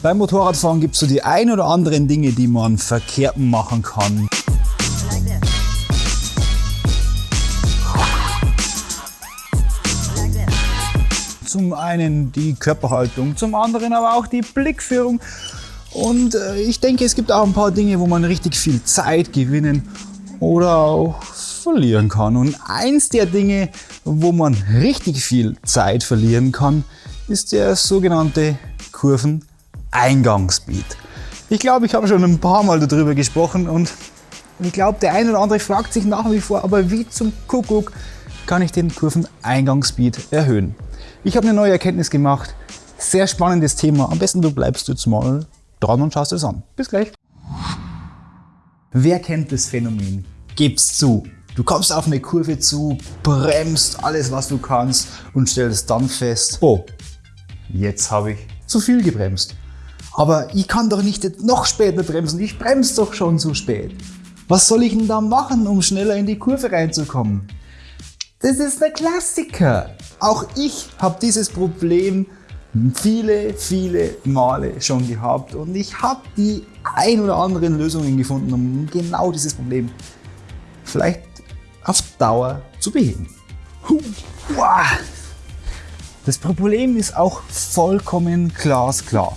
Beim Motorradfahren gibt es so die ein oder anderen Dinge, die man verkehrt machen kann. Zum einen die Körperhaltung, zum anderen aber auch die Blickführung. Und äh, ich denke, es gibt auch ein paar Dinge, wo man richtig viel Zeit gewinnen oder auch verlieren kann. Und eins der Dinge, wo man richtig viel Zeit verlieren kann, ist der sogenannte Kurveneingangsspeed. Ich glaube, ich habe schon ein paar Mal darüber gesprochen und ich glaube, der eine oder andere fragt sich nach wie vor, aber wie zum Kuckuck kann ich den Kurveneingangsspeed erhöhen? Ich habe eine neue Erkenntnis gemacht. Sehr spannendes Thema. Am besten du bleibst jetzt mal dran und schaust es an. Bis gleich. Wer kennt das Phänomen? Gib's zu. Du kommst auf eine Kurve zu, bremst alles was du kannst und stellst dann fest, oh, jetzt habe ich zu viel gebremst. Aber ich kann doch nicht noch später bremsen, ich bremse doch schon zu spät. Was soll ich denn da machen, um schneller in die Kurve reinzukommen? Das ist der Klassiker. Auch ich habe dieses Problem viele, viele Male schon gehabt und ich habe die ein oder anderen Lösungen gefunden, um genau dieses Problem vielleicht auf Dauer zu beheben. Das Problem ist auch vollkommen glasklar.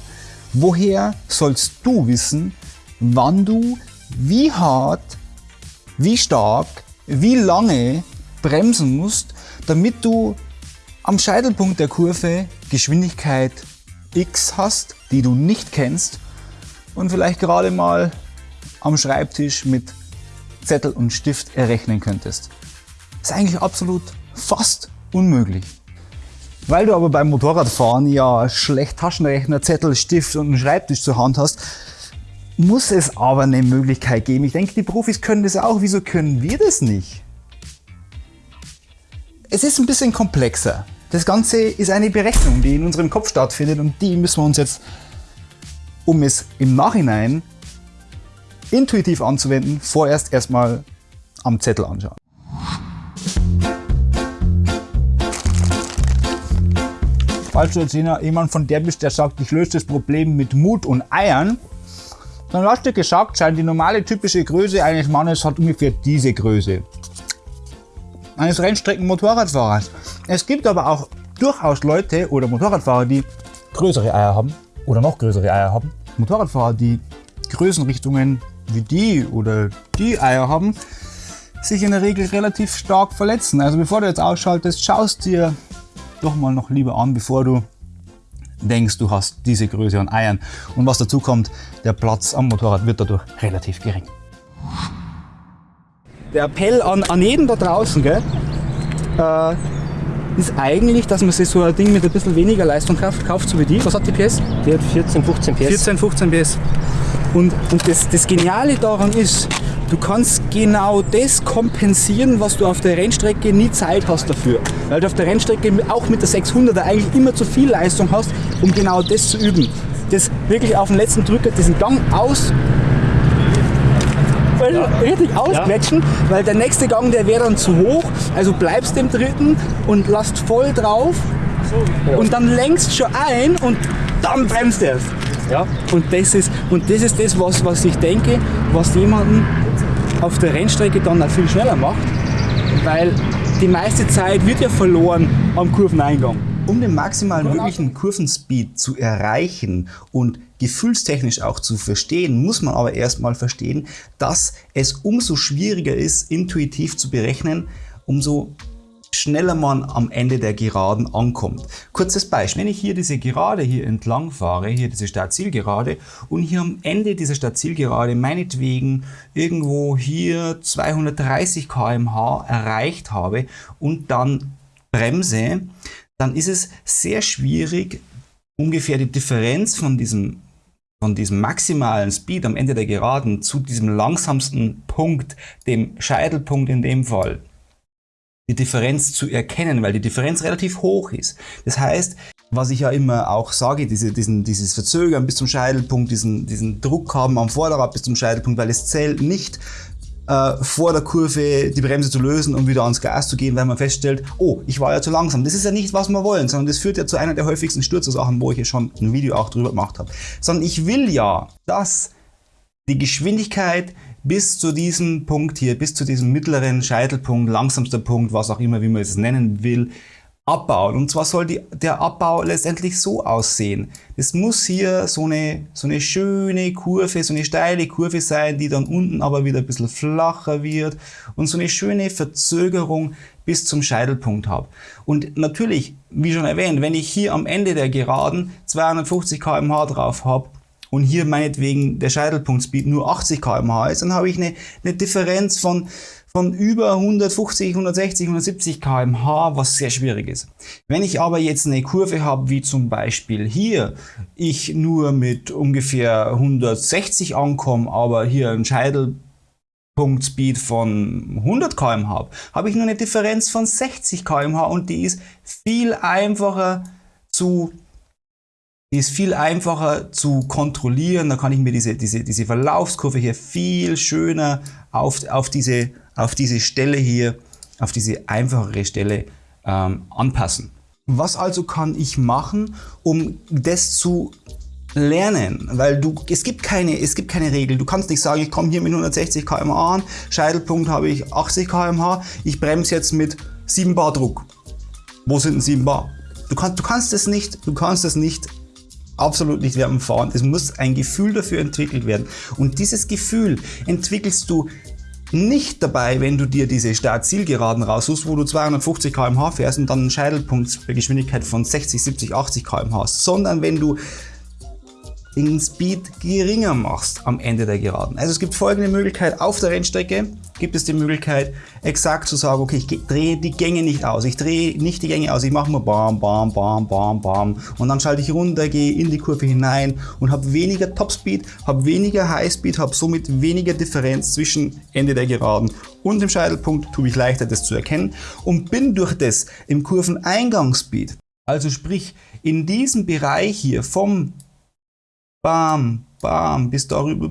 Woher sollst du wissen, wann du wie hart, wie stark, wie lange bremsen musst, damit du am Scheitelpunkt der Kurve Geschwindigkeit x hast, die du nicht kennst und vielleicht gerade mal am Schreibtisch mit Zettel und Stift errechnen könntest. Das ist eigentlich absolut fast unmöglich. Weil du aber beim Motorradfahren ja schlecht Taschenrechner, Zettel, Stift und einen Schreibtisch zur Hand hast, muss es aber eine Möglichkeit geben. Ich denke, die Profis können das auch. Wieso können wir das nicht? Es ist ein bisschen komplexer. Das Ganze ist eine Berechnung, die in unserem Kopf stattfindet und die müssen wir uns jetzt, um es im Nachhinein intuitiv anzuwenden, vorerst erstmal am Zettel anschauen. Falls du jetzt jemand von der bist, der sagt, ich löse das Problem mit Mut und Eiern, dann hast du gesagt sein, die normale typische Größe eines Mannes hat ungefähr diese Größe. Eines Rennstrecken-Motorradfahrers. Es gibt aber auch durchaus Leute oder Motorradfahrer, die größere Eier haben oder noch größere Eier haben. Motorradfahrer, die Größenrichtungen wie die oder die Eier haben, sich in der Regel relativ stark verletzen. Also bevor du jetzt ausschaltest, schaust dir doch mal noch lieber an, bevor du denkst, du hast diese Größe an Eiern. Und was dazu kommt, der Platz am Motorrad wird dadurch relativ gering. Der Appell an, an jeden da draußen gell, äh, ist eigentlich, dass man sich so ein Ding mit ein bisschen weniger Leistung kauft, kauft so wie die. Was hat die PS? Die hat 14, 15 PS. 14, 15 PS. Und, und das, das Geniale daran ist, du kannst genau das kompensieren, was du auf der Rennstrecke nie Zeit hast dafür. Weil du auf der Rennstrecke auch mit der 600er eigentlich immer zu viel Leistung hast, um genau das zu üben. Das wirklich auf den letzten Drücker, diesen Gang aus richtig ausquetschen, ja. weil der nächste Gang, der wäre dann zu hoch. Also bleibst im dritten und lasst voll drauf ja. und dann lenkst schon ein und dann bremst er. Ja. Und das ist, und das, ist das was, was ich denke, was jemanden auf der Rennstrecke dann auch viel schneller macht, weil die meiste Zeit wird ja verloren am Kurveneingang. Um den maximalen möglichen Kurvenspeed zu erreichen und gefühlstechnisch auch zu verstehen, muss man aber erstmal verstehen, dass es umso schwieriger ist, intuitiv zu berechnen, umso schneller man am Ende der Geraden ankommt. Kurzes Beispiel, wenn ich hier diese Gerade hier entlang fahre, hier diese Startzielgerade und hier am Ende dieser Startzielgerade meinetwegen irgendwo hier 230 km/h erreicht habe und dann bremse, dann ist es sehr schwierig, ungefähr die Differenz von diesem, von diesem maximalen Speed am Ende der Geraden zu diesem langsamsten Punkt, dem Scheitelpunkt in dem Fall, die Differenz zu erkennen, weil die Differenz relativ hoch ist. Das heißt, was ich ja immer auch sage, diese, diesen, dieses Verzögern bis zum Scheitelpunkt, diesen, diesen Druck haben am Vorderrad bis zum Scheitelpunkt, weil es zählt nicht äh, vor der Kurve die Bremse zu lösen und wieder ans Gas zu gehen, weil man feststellt, oh, ich war ja zu langsam. Das ist ja nicht, was wir wollen, sondern das führt ja zu einer der häufigsten Sturzursachen, wo ich ja schon ein Video auch drüber gemacht habe. Sondern ich will ja, dass die Geschwindigkeit bis zu diesem Punkt hier, bis zu diesem mittleren Scheitelpunkt, langsamster Punkt, was auch immer, wie man es nennen will, abbauen. Und zwar soll die, der Abbau letztendlich so aussehen. Es muss hier so eine, so eine schöne Kurve, so eine steile Kurve sein, die dann unten aber wieder ein bisschen flacher wird und so eine schöne Verzögerung bis zum Scheitelpunkt habe. Und natürlich, wie schon erwähnt, wenn ich hier am Ende der Geraden 250 km/h drauf habe, und hier meinetwegen der Scheitelpunktspeed nur 80 km/h ist, dann habe ich eine, eine Differenz von von über 150, 160, 170 km/h, was sehr schwierig ist. Wenn ich aber jetzt eine Kurve habe, wie zum Beispiel hier, ich nur mit ungefähr 160 ankomme, aber hier ein Scheitelpunktspeed von 100 km habe, habe ich nur eine Differenz von 60 km/h und die ist viel einfacher zu ist viel einfacher zu kontrollieren. Da kann ich mir diese, diese, diese Verlaufskurve hier viel schöner auf, auf diese auf diese Stelle hier, auf diese einfachere Stelle ähm, anpassen. Was also kann ich machen, um das zu lernen, weil du, es gibt keine, es gibt keine Regel. Du kannst nicht sagen, ich komme hier mit 160 km/h an, Scheitelpunkt habe ich 80 km/h, ich bremse jetzt mit 7 Bar Druck. Wo sind denn 7 Bar? Du kannst, du kannst es nicht, du kannst es nicht absolut nicht dem Fahren. Es muss ein Gefühl dafür entwickelt werden. Und dieses Gefühl entwickelst du nicht dabei, wenn du dir diese Start-Zielgeraden raussuchst, wo du 250 km/h fährst und dann einen Scheitelpunkt bei Geschwindigkeit von 60, 70, 80 km/h hast, sondern wenn du den Speed geringer machst am Ende der Geraden. Also es gibt folgende Möglichkeit. Auf der Rennstrecke gibt es die Möglichkeit, exakt zu sagen, okay, ich drehe die Gänge nicht aus. Ich drehe nicht die Gänge aus. Ich mache mal bam, bam, bam, bam, bam. Und dann schalte ich runter, gehe in die Kurve hinein und habe weniger Topspeed, habe weniger Highspeed, habe somit weniger Differenz zwischen Ende der Geraden und dem Scheitelpunkt. Tue mich leichter, das zu erkennen. Und bin durch das im Kurveneingangspeed, also sprich in diesem Bereich hier vom bam, bam, bis darüber,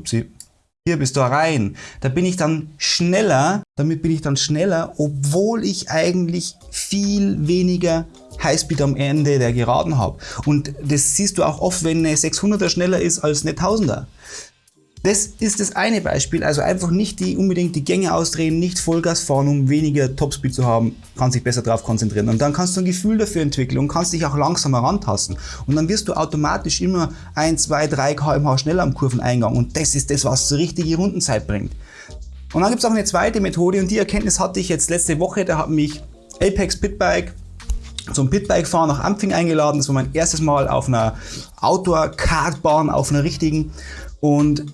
hier bis da rein. Da bin ich dann schneller, damit bin ich dann schneller, obwohl ich eigentlich viel weniger Highspeed am Ende der Geraden habe. Und das siehst du auch oft, wenn eine 600er schneller ist als eine 1000er. Das ist das eine Beispiel, also einfach nicht die, unbedingt die Gänge ausdrehen, nicht Vollgas fahren, um weniger Topspeed zu haben, kannst dich besser darauf konzentrieren. Und dann kannst du ein Gefühl dafür entwickeln und kannst dich auch langsam herantasten. Und dann wirst du automatisch immer 1, 2, 3 km/h schneller am Kurveneingang und das ist das, was die richtige Rundenzeit bringt. Und dann gibt es auch eine zweite Methode und die Erkenntnis hatte ich jetzt letzte Woche, da hat mich Apex Pitbike zum Pitbike fahren nach Ampfing eingeladen. Das war mein erstes Mal auf einer Outdoor-Kartbahn, auf einer richtigen. Und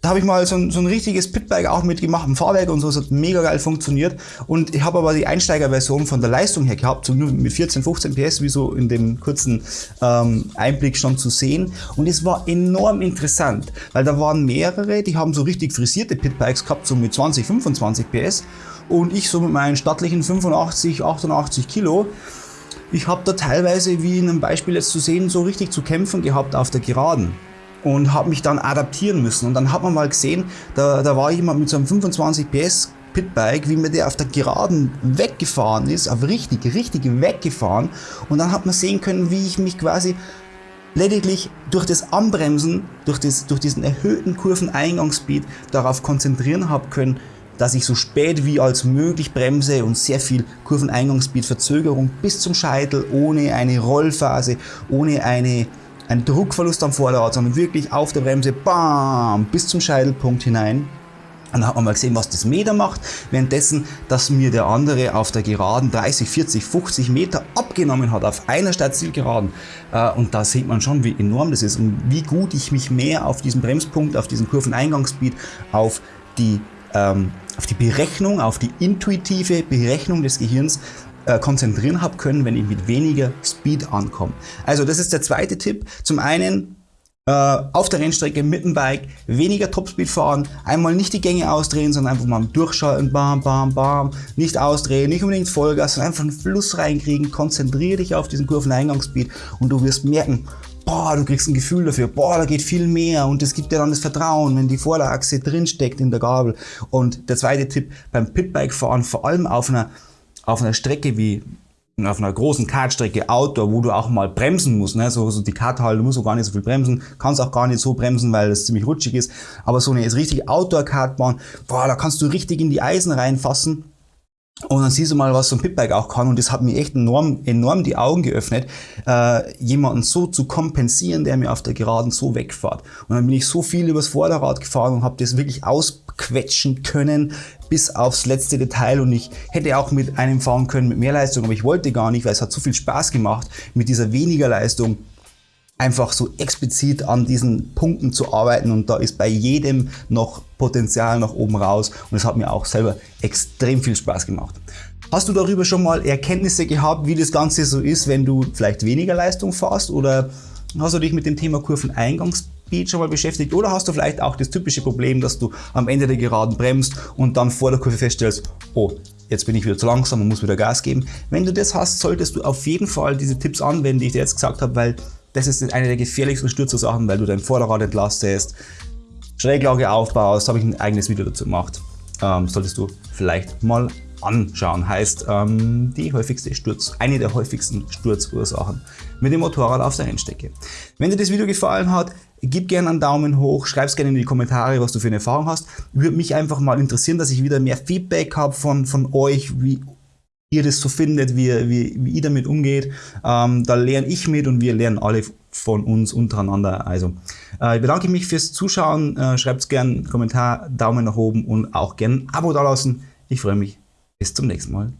da habe ich mal so ein, so ein richtiges Pitbike auch mitgemacht, ein Fahrwerk und so, es hat mega geil funktioniert. Und ich habe aber die Einsteigerversion von der Leistung her gehabt, so nur mit 14, 15 PS, wie so in dem kurzen ähm, Einblick schon zu sehen. Und es war enorm interessant, weil da waren mehrere, die haben so richtig frisierte Pitbikes gehabt, so mit 20, 25 PS. Und ich so mit meinen stattlichen 85, 88 Kilo. Ich habe da teilweise, wie in einem Beispiel jetzt zu sehen, so richtig zu kämpfen gehabt auf der Geraden und habe mich dann adaptieren müssen. Und dann hat man mal gesehen, da, da war jemand mit so einem 25 PS Pitbike, wie mir der auf der Geraden weggefahren ist, aber richtig, richtig weggefahren. Und dann hat man sehen können, wie ich mich quasi lediglich durch das Anbremsen, durch, das, durch diesen erhöhten Kurveneingangsspeed darauf konzentrieren habe können, dass ich so spät wie als möglich bremse und sehr viel Kurveneingangsspeed Verzögerung bis zum Scheitel ohne eine Rollphase, ohne eine ein Druckverlust am Vorderrad, sondern wirklich auf der Bremse, bam, bis zum Scheitelpunkt hinein. Und dann hat man mal gesehen, was das Meter macht, währenddessen, dass mir der andere auf der Geraden 30, 40, 50 Meter abgenommen hat, auf einer Startzielgeraden. Äh, und da sieht man schon, wie enorm das ist und wie gut ich mich mehr auf diesen Bremspunkt, auf diesen Kurveneingangsspeed, auf die, ähm, auf die Berechnung, auf die intuitive Berechnung des Gehirns äh, konzentrieren habe können, wenn ich mit weniger Speed ankomme. Also das ist der zweite Tipp. Zum einen äh, auf der Rennstrecke mit dem Bike weniger Topspeed fahren, einmal nicht die Gänge ausdrehen, sondern einfach mal durchschalten, bam, bam, bam, nicht ausdrehen, nicht unbedingt Vollgas, sondern einfach einen Fluss reinkriegen, konzentriere dich auf diesen Kurveneingangsspeed und du wirst merken, boah, du kriegst ein Gefühl dafür, boah, da geht viel mehr und es gibt dir dann das Vertrauen, wenn die Vorderachse drinsteckt in der Gabel. Und der zweite Tipp, beim Pitbike fahren, vor allem auf einer, auf einer Strecke wie auf einer großen Kartstrecke Outdoor, wo du auch mal bremsen musst, ne? so, so die Karthalle, du musst auch gar nicht so viel bremsen, kannst auch gar nicht so bremsen, weil es ziemlich rutschig ist, aber so eine ist richtig Outdoor-Kartbahn, boah, da kannst du richtig in die Eisen reinfassen und dann siehst du mal, was so ein Pitbike auch kann. Und das hat mir echt enorm, enorm die Augen geöffnet, äh, jemanden so zu kompensieren, der mir auf der Geraden so wegfährt. Und dann bin ich so viel übers Vorderrad gefahren und habe das wirklich ausquetschen können bis aufs letzte Detail. Und ich hätte auch mit einem fahren können mit mehr Leistung, aber ich wollte gar nicht, weil es hat so viel Spaß gemacht, mit dieser weniger Leistung einfach so explizit an diesen Punkten zu arbeiten und da ist bei jedem noch Potenzial nach oben raus und es hat mir auch selber extrem viel Spaß gemacht. Hast du darüber schon mal Erkenntnisse gehabt, wie das Ganze so ist, wenn du vielleicht weniger Leistung fährst oder hast du dich mit dem Thema Kurveneingangsspeed schon mal beschäftigt oder hast du vielleicht auch das typische Problem, dass du am Ende der Geraden bremst und dann vor der Kurve feststellst, oh, jetzt bin ich wieder zu langsam und muss wieder Gas geben. Wenn du das hast, solltest du auf jeden Fall diese Tipps anwenden, die ich dir jetzt gesagt habe, weil das ist eine der gefährlichsten Sturzursachen, weil du dein Vorderrad entlastest, Schräglage aufbaust, habe ich ein eigenes Video dazu gemacht. Ähm, solltest du vielleicht mal anschauen. Heißt, ähm, die häufigste Sturz, eine der häufigsten Sturzursachen mit dem Motorrad auf der Rennstrecke. Wenn dir das Video gefallen hat, gib gerne einen Daumen hoch, schreib es gerne in die Kommentare, was du für eine Erfahrung hast. Würde mich einfach mal interessieren, dass ich wieder mehr Feedback habe von, von euch, wie ihr das so findet, wie, wie, wie ihr damit umgeht. Ähm, da lerne ich mit und wir lernen alle von uns untereinander. Also äh, ich bedanke mich fürs Zuschauen. Äh, Schreibt gerne einen Kommentar, Daumen nach oben und auch gerne ein Abo dalassen. Ich freue mich. Bis zum nächsten Mal.